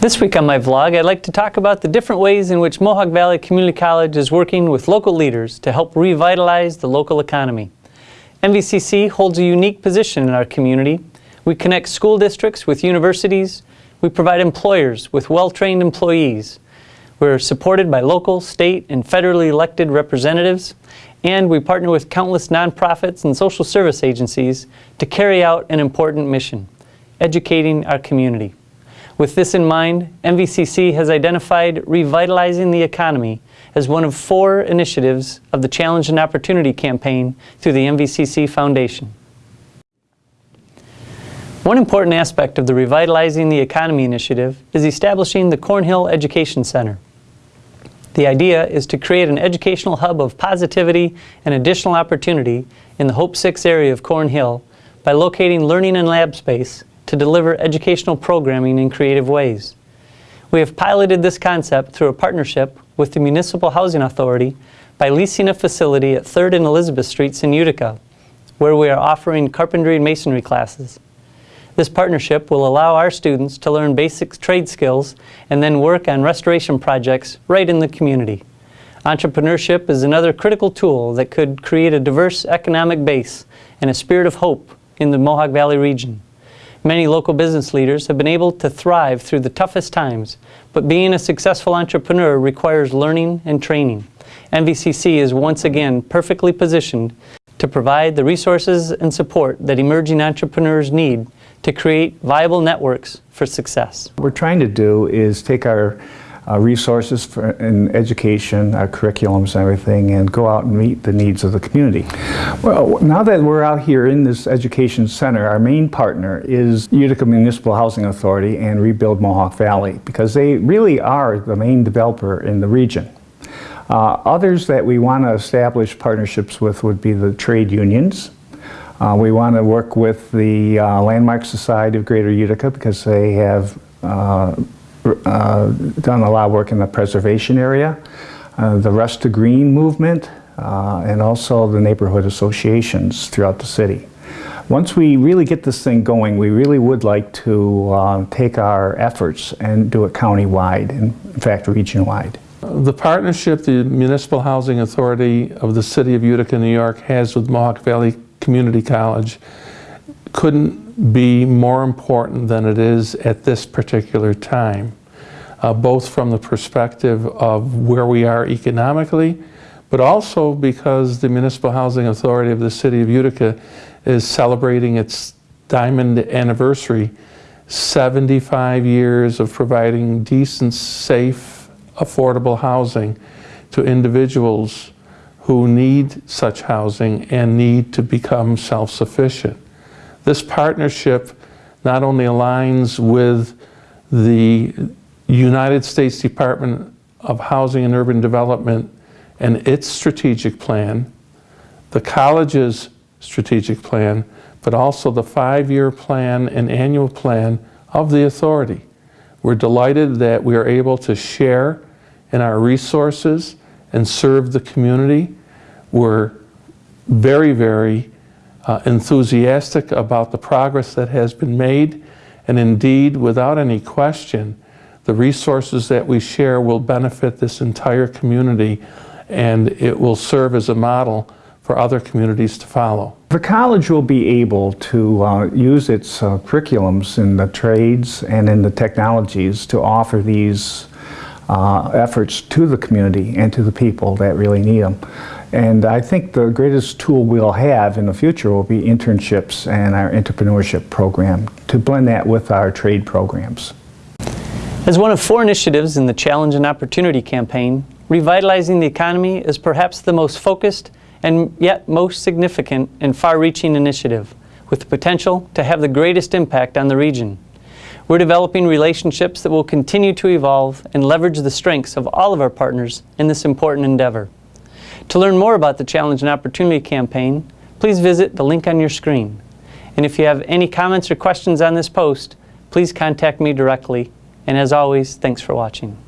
This week on my vlog, I'd like to talk about the different ways in which Mohawk Valley Community College is working with local leaders to help revitalize the local economy. MVCC holds a unique position in our community. We connect school districts with universities. We provide employers with well-trained employees. We're supported by local, state, and federally elected representatives. And we partner with countless nonprofits and social service agencies to carry out an important mission, educating our community. With this in mind, MVCC has identified revitalizing the economy as one of four initiatives of the Challenge and Opportunity campaign through the MVCC Foundation. One important aspect of the Revitalizing the Economy initiative is establishing the Cornhill Education Center. The idea is to create an educational hub of positivity and additional opportunity in the Hope 6 area of Cornhill by locating learning and lab space to deliver educational programming in creative ways. We have piloted this concept through a partnership with the Municipal Housing Authority by leasing a facility at 3rd and Elizabeth Streets in Utica, where we are offering carpentry and masonry classes. This partnership will allow our students to learn basic trade skills and then work on restoration projects right in the community. Entrepreneurship is another critical tool that could create a diverse economic base and a spirit of hope in the Mohawk Valley region. Many local business leaders have been able to thrive through the toughest times, but being a successful entrepreneur requires learning and training. MVCC is once again perfectly positioned to provide the resources and support that emerging entrepreneurs need to create viable networks for success. What we're trying to do is take our resources for, in education, our curriculums and everything, and go out and meet the needs of the community. Well, now that we're out here in this education center, our main partner is Utica Municipal Housing Authority and Rebuild Mohawk Valley, because they really are the main developer in the region. Uh, others that we want to establish partnerships with would be the trade unions. Uh, we want to work with the uh, Landmark Society of Greater Utica because they have uh, done a lot of work in the preservation area, uh, the Rust to Green movement, uh, and also the neighborhood associations throughout the city. Once we really get this thing going, we really would like to uh, take our efforts and do it county-wide, in fact region-wide. The partnership the Municipal Housing Authority of the City of Utica, New York has with Mohawk Valley Community College couldn't be more important than it is at this particular time, uh, both from the perspective of where we are economically, but also because the Municipal Housing Authority of the City of Utica is celebrating its diamond anniversary, 75 years of providing decent, safe, affordable housing to individuals who need such housing and need to become self-sufficient. This partnership not only aligns with the United States Department of Housing and Urban Development and its strategic plan, the college's strategic plan, but also the five-year plan and annual plan of the authority. We're delighted that we are able to share in our resources and serve the community. We're very, very uh, enthusiastic about the progress that has been made. And indeed, without any question, the resources that we share will benefit this entire community and it will serve as a model for other communities to follow. The college will be able to uh, use its uh, curriculums in the trades and in the technologies to offer these uh, efforts to the community and to the people that really need them. And I think the greatest tool we'll have in the future will be internships and our entrepreneurship program to blend that with our trade programs. As one of four initiatives in the Challenge and Opportunity campaign, revitalizing the economy is perhaps the most focused and yet most significant and far-reaching initiative, with the potential to have the greatest impact on the region. We're developing relationships that will continue to evolve and leverage the strengths of all of our partners in this important endeavor. To learn more about the Challenge and Opportunity campaign, please visit the link on your screen. And if you have any comments or questions on this post, please contact me directly. And as always, thanks for watching.